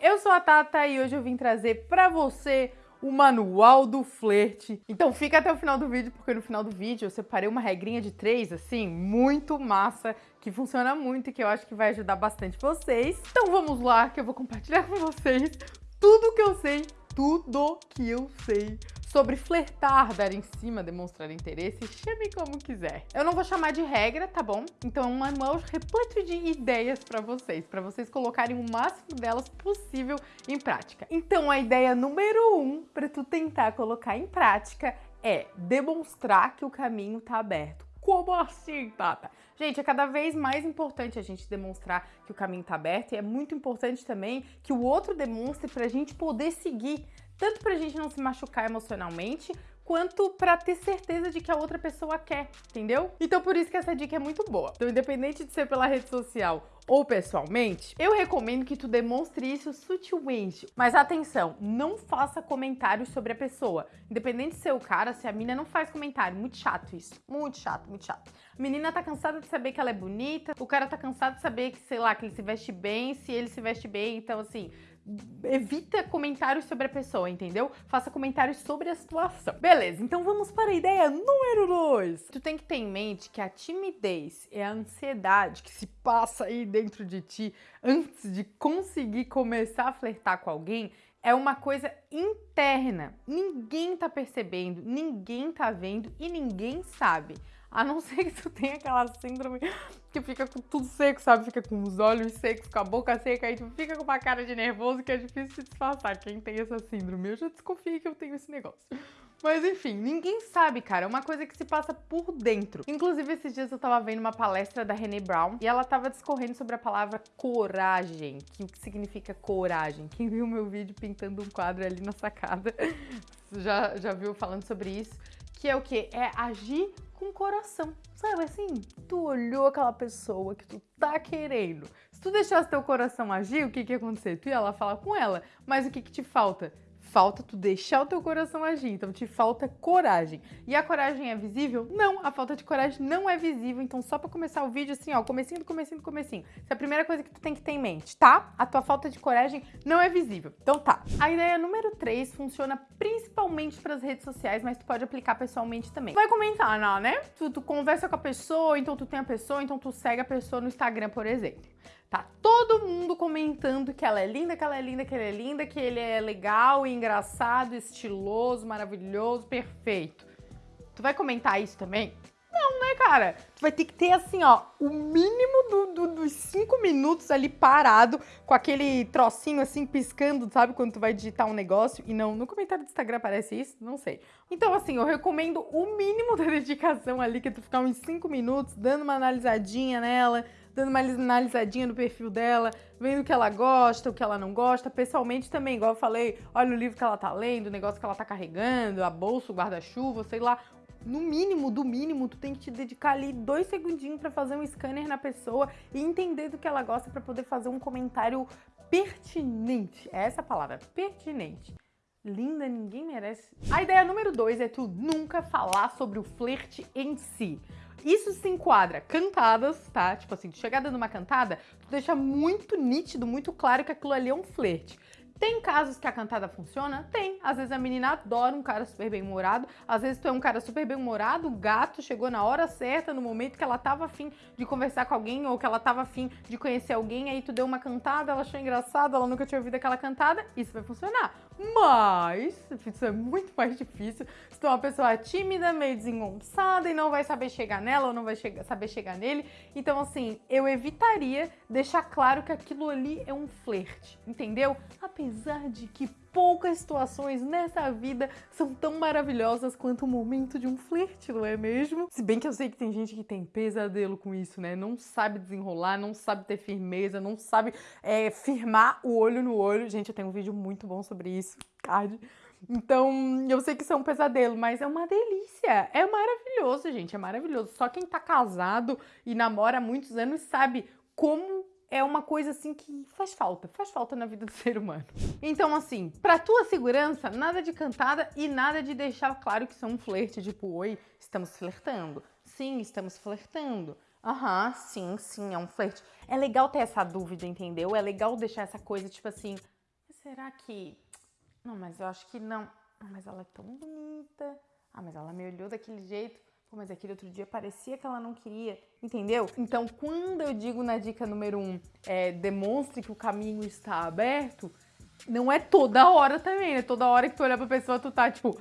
eu sou a Tata e hoje eu vim trazer pra você o manual do flerte. Então fica até o final do vídeo, porque no final do vídeo eu separei uma regrinha de três, assim, muito massa, que funciona muito e que eu acho que vai ajudar bastante vocês. Então vamos lá, que eu vou compartilhar com vocês tudo que eu sei, tudo que eu sei sobre flertar, dar em cima, demonstrar interesse, chame como quiser. Eu não vou chamar de regra, tá bom? Então é um manual repleto de ideias para vocês, para vocês colocarem o máximo delas possível em prática. Então a ideia número um para tu tentar colocar em prática é demonstrar que o caminho tá aberto. Como assim, Tata? Gente, é cada vez mais importante a gente demonstrar que o caminho tá aberto e é muito importante também que o outro demonstre pra gente poder seguir tanto pra gente não se machucar emocionalmente, quanto para ter certeza de que a outra pessoa quer, entendeu? Então por isso que essa dica é muito boa. Então independente de ser pela rede social ou pessoalmente, eu recomendo que tu demonstre isso sutilmente. Mas atenção, não faça comentários sobre a pessoa. Independente de ser o cara, se a menina não faz comentário. Muito chato isso. Muito chato, muito chato. A menina tá cansada de saber que ela é bonita, o cara tá cansado de saber que, sei lá, que ele se veste bem, se ele se veste bem. Então assim, evita comentários sobre a pessoa, entendeu? Faça comentários sobre a situação. Beleza, então vamos para a ideia número 2. Tu tem que ter em mente que a timidez é a ansiedade que se passa aí dentro de ti antes de conseguir começar a flertar com alguém é uma coisa interna. Ninguém tá percebendo, ninguém tá vendo e ninguém sabe. A não ser que tu tenha aquela síndrome que fica com tudo seco, sabe? Fica com os olhos secos, com a boca seca, aí tu fica com uma cara de nervoso que é difícil de disfarçar. Quem tem essa síndrome, eu já desconfio que eu tenho esse negócio. Mas enfim, ninguém sabe, cara. É uma coisa que se passa por dentro. Inclusive, esses dias eu tava vendo uma palestra da René Brown e ela tava discorrendo sobre a palavra coragem. Que o que significa coragem? Quem viu meu vídeo pintando um quadro ali na sacada já, já viu falando sobre isso. Que é o quê? É agir com coração. Sabe assim? Tu olhou aquela pessoa que tu tá querendo. Se tu deixasse teu coração agir, o que que ia acontecer? Tu ia lá falar com ela. Mas o que que te falta? Falta tu deixar o teu coração agir, então te falta coragem. E a coragem é visível? Não, a falta de coragem não é visível, então só para começar o vídeo assim, ó, comecinho do comecinho do comecinho. Essa é a primeira coisa que tu tem que ter em mente, tá? A tua falta de coragem não é visível. Então tá. A ideia número 3 funciona principalmente para as redes sociais, mas tu pode aplicar pessoalmente também. Vai comentar, não, né? Tu, tu conversa com a pessoa, então tu tem a pessoa, então tu segue a pessoa no Instagram, por exemplo. Tá todo mundo comentando que ela é linda, que ela é linda, que ele é linda, que ele é legal, engraçado, estiloso, maravilhoso, perfeito. Tu vai comentar isso também? Não, né, cara? Tu vai ter que ter, assim, ó, o mínimo do, do, dos cinco minutos ali parado, com aquele trocinho, assim, piscando, sabe? Quando tu vai digitar um negócio. E não, no comentário do Instagram aparece isso? Não sei. Então, assim, eu recomendo o mínimo da dedicação ali, que tu ficar uns cinco minutos, dando uma analisadinha nela, dando uma analisadinha no perfil dela, vendo o que ela gosta, o que ela não gosta. Pessoalmente também, igual eu falei, olha o livro que ela tá lendo, o negócio que ela tá carregando, a bolsa, o guarda-chuva, sei lá. No mínimo, do mínimo, tu tem que te dedicar ali dois segundinhos para fazer um scanner na pessoa e entender do que ela gosta para poder fazer um comentário pertinente. É essa a palavra, pertinente. Linda, ninguém merece. A ideia número dois é tu nunca falar sobre o flerte em si. Isso se enquadra cantadas, tá? Tipo assim, chegada numa cantada, tu deixa muito nítido, muito claro que aquilo ali é um flerte. Tem casos que a cantada funciona? Tem. Às vezes a menina adora um cara super bem-humorado, às vezes tu é um cara super bem-humorado, o gato chegou na hora certa, no momento que ela tava afim de conversar com alguém ou que ela tava afim de conhecer alguém, aí tu deu uma cantada, ela achou engraçado, ela nunca tinha ouvido aquela cantada, isso vai funcionar. Mas, isso é muito mais difícil se tu é uma pessoa tímida, meio desengonçada e não vai saber chegar nela ou não vai chegar, saber chegar nele. Então, assim, eu evitaria deixar claro que aquilo ali é um flerte, entendeu? Apesar apesar de que poucas situações nessa vida são tão maravilhosas quanto o momento de um flerte, não é mesmo? Se bem que eu sei que tem gente que tem pesadelo com isso, né? Não sabe desenrolar, não sabe ter firmeza, não sabe é, firmar o olho no olho. Gente, eu tenho um vídeo muito bom sobre isso, card. Então, eu sei que isso é um pesadelo, mas é uma delícia. É maravilhoso, gente, é maravilhoso. Só quem tá casado e namora há muitos anos sabe como é uma coisa assim que faz falta, faz falta na vida do ser humano. Então assim, pra tua segurança, nada de cantada e nada de deixar claro que são um flerte, tipo, oi, estamos flertando. Sim, estamos flertando. Aham, uhum, sim, sim, é um flerte. É legal ter essa dúvida, entendeu? É legal deixar essa coisa, tipo assim, será que... Não, mas eu acho que não. Ah, mas ela é tão bonita. Ah, mas ela me olhou daquele jeito. Pô, mas aquele outro dia parecia que ela não queria, entendeu? Então, quando eu digo na dica número um, é, demonstre que o caminho está aberto, não é toda hora também, né? Toda hora que tu olhar pra pessoa, tu tá tipo,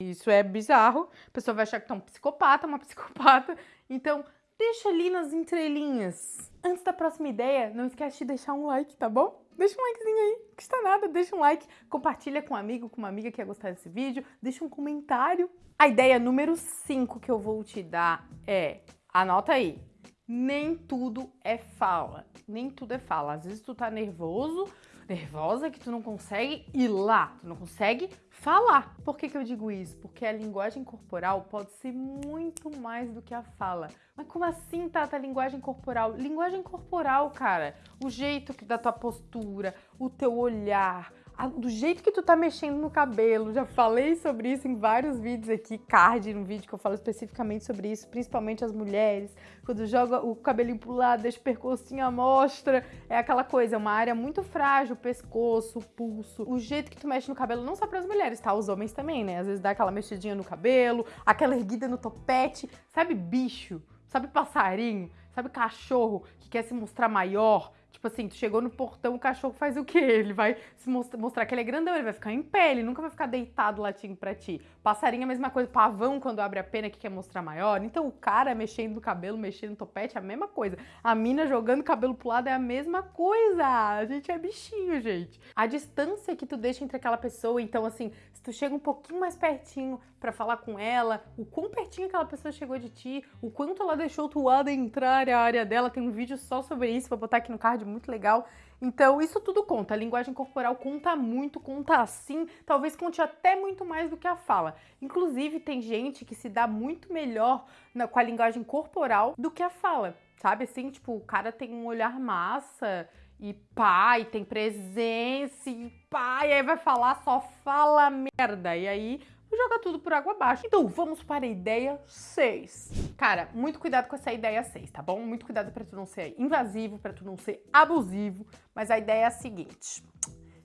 isso é bizarro. A pessoa vai achar que tu é um psicopata, uma psicopata. Então, deixa ali nas entrelinhas. Antes da próxima ideia, não esquece de deixar um like, tá bom? Deixa um likezinho aí, não custa nada, deixa um like, compartilha com um amigo, com uma amiga que ia gostar desse vídeo, deixa um comentário. A ideia número 5 que eu vou te dar é, anota aí, nem tudo é fala, nem tudo é fala. Às vezes tu tá nervoso, nervosa que tu não consegue ir lá, tu não consegue falar. Por que, que eu digo isso? Porque a linguagem corporal pode ser muito mais do que a fala. Mas como assim, Tata, linguagem corporal? Linguagem corporal, cara, o jeito da tua postura, o teu olhar, do jeito que tu tá mexendo no cabelo. Já falei sobre isso em vários vídeos aqui, card, no vídeo que eu falo especificamente sobre isso, principalmente as mulheres. Quando joga o cabelinho pro lado, deixa o percursinho à mostra. É aquela coisa, é uma área muito frágil, pescoço, pulso. O jeito que tu mexe no cabelo, não só para as mulheres, tá? Os homens também, né? Às vezes dá aquela mexidinha no cabelo, aquela erguida no topete. Sabe bicho? Sabe passarinho? Sabe cachorro que quer se mostrar maior? Tipo assim, tu chegou no portão, o cachorro faz o quê? Ele vai se mostrar, mostrar que ele é grandão, ele vai ficar em pé, ele nunca vai ficar deitado latindo pra ti. Passarinho é a mesma coisa, pavão quando abre a pena que quer mostrar maior. Então o cara mexendo no cabelo, mexendo no topete é a mesma coisa. A mina jogando cabelo pro lado é a mesma coisa. A gente é bichinho, gente. A distância que tu deixa entre aquela pessoa, então assim, se tu chega um pouquinho mais pertinho para falar com ela, o quão pertinho aquela pessoa chegou de ti, o quanto ela deixou tu adentrar a área dela, tem um vídeo só sobre isso, vou botar aqui no card muito legal. Então, isso tudo conta. A linguagem corporal conta muito, conta assim, talvez conte até muito mais do que a fala. Inclusive, tem gente que se dá muito melhor na, com a linguagem corporal do que a fala, sabe? Assim, tipo, o cara tem um olhar massa e pai, tem presença e pai, aí vai falar, só fala merda. E aí joga tudo por água abaixo. Então, vamos para a ideia 6. Cara, muito cuidado com essa ideia 6, tá bom? Muito cuidado para tu não ser invasivo, para tu não ser abusivo, mas a ideia é a seguinte.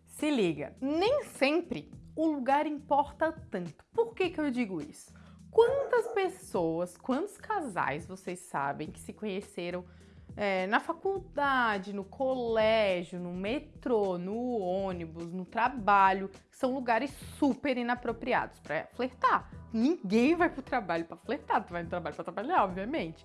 Se liga, nem sempre o lugar importa tanto. Por que que eu digo isso? Quantas pessoas, quantos casais vocês sabem que se conheceram é, na faculdade, no colégio, no metrô, no ônibus, no trabalho, são lugares super inapropriados para flertar. Ninguém vai pro trabalho para flertar, tu vai no trabalho para trabalhar, obviamente.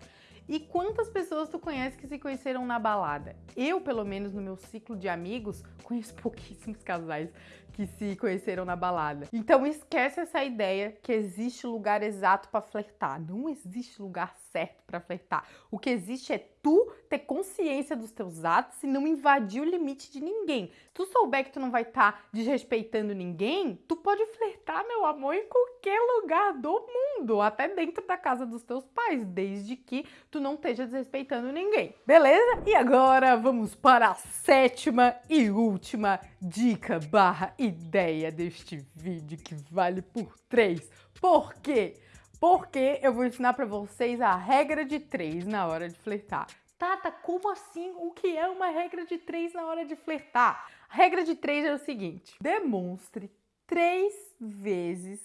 E quantas pessoas tu conhece que se conheceram na balada? Eu, pelo menos no meu ciclo de amigos, conheço pouquíssimos casais que se conheceram na balada. Então esquece essa ideia que existe lugar exato para flertar. Não existe lugar certo para flertar. O que existe é tu ter consciência dos teus atos e não invadir o limite de ninguém. Se tu souber que tu não vai estar tá desrespeitando ninguém, tu pode flertar, meu amor, em qualquer lugar do mundo, até dentro da casa dos teus pais, desde que tu não esteja desrespeitando ninguém. Beleza? E agora vamos para a sétima e última dica barra ideia deste vídeo que vale por três. Por quê? Porque eu vou ensinar para vocês a regra de três na hora de flertar. Tata, como assim? O que é uma regra de três na hora de flertar? A regra de três é o seguinte: demonstre três vezes,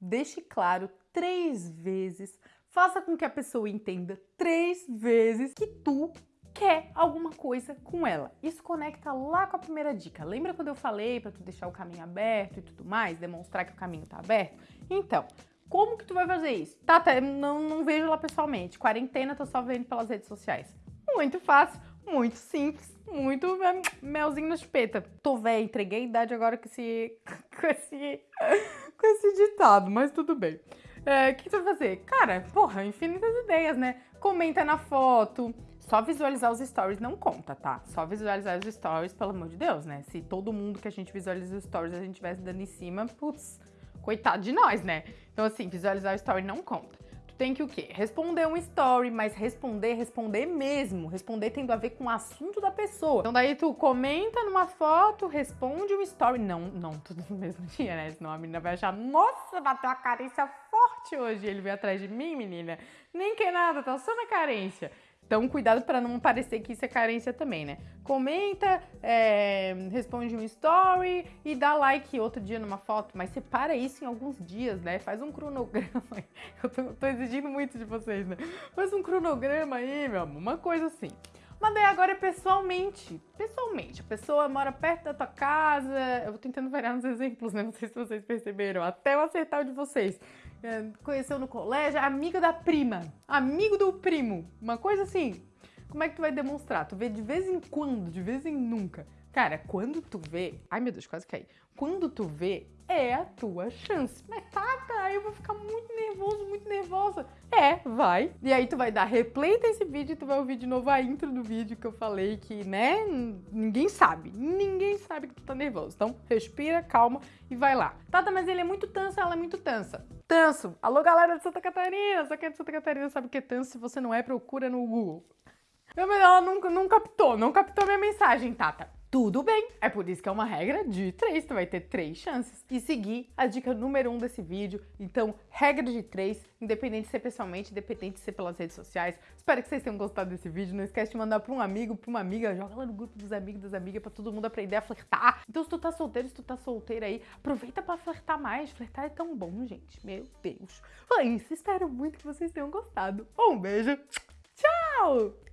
deixe claro três vezes, faça com que a pessoa entenda três vezes que tu quer alguma coisa com ela. Isso conecta lá com a primeira dica. Lembra quando eu falei para tu deixar o caminho aberto e tudo mais, demonstrar que o caminho tá aberto? Então, como que tu vai fazer isso? Tá, tá não, não vejo lá pessoalmente. Quarentena, tô só vendo pelas redes sociais. Muito fácil, muito simples, muito é, melzinho na chupeta. Tô velha, entreguei a idade agora com esse, com esse, com esse ditado, mas tudo bem. É, o que tu vai fazer? Cara, porra, infinitas ideias, né? Comenta na foto, só visualizar os stories não conta, tá? Só visualizar os stories, pelo amor de Deus, né? Se todo mundo que a gente visualiza os stories a gente tivesse dando em cima, putz, coitado de nós, né? Então, assim, visualizar o story não conta. Tu tem que o quê? Responder um story, mas responder, responder mesmo. Responder tendo a ver com o assunto da pessoa. Então daí tu comenta numa foto, responde um story. Não, não tudo no mesmo dia, né? Senão a menina vai achar, nossa, bateu a carência forte hoje. Ele veio atrás de mim, menina. Nem que nada, tá só na carência. Então, cuidado para não parecer que isso é carência também, né? Comenta, é, responde um story e dá like outro dia numa foto, mas separa isso em alguns dias, né? Faz um cronograma. Eu tô, tô exigindo muito de vocês, né? Faz um cronograma aí, meu amor, uma coisa assim. Mas daí agora é pessoalmente. Pessoalmente. A pessoa mora perto da tua casa. Eu vou tentando variar nos exemplos, né? Não sei se vocês perceberam. Até eu acertar o de vocês. É, conheceu no colégio, amigo da prima. Amigo do primo. Uma coisa assim. Como é que tu vai demonstrar? Tu vê de vez em quando, de vez em nunca. Cara, quando tu vê. Ai meu Deus, quase caí. Quando tu vê, é a tua chance. Mas tá, tá, eu vou ficar muito nervoso, muito nervosa. É, vai. E aí tu vai dar replay desse vídeo e tu vai ouvir de novo a intro do vídeo que eu falei que, né, ninguém sabe. Ninguém sabe que tu tá nervoso. Então, respira, calma e vai lá. Tata, mas ele é muito tanso, ela é muito tansa. Tanso. Alô, galera de Santa Catarina. Só quem é de Santa Catarina sabe o que é tanso. Se você não é, procura no Google. Ela nunca, não captou, não captou minha mensagem, Tata tudo bem. É por isso que é uma regra de três, tu vai ter três chances. E seguir a dica número um desse vídeo. Então, regra de três, independente de ser pessoalmente, independente de ser pelas redes sociais. Espero que vocês tenham gostado desse vídeo. Não esquece de mandar pra um amigo, pra uma amiga, joga lá no grupo dos amigos, das amigas, pra todo mundo aprender a flertar. Então, se tu tá solteiro, se tu tá solteira aí, aproveita pra flertar mais. Flertar é tão bom, gente. Meu Deus. Foi isso. Espero muito que vocês tenham gostado. Um beijo. Tchau!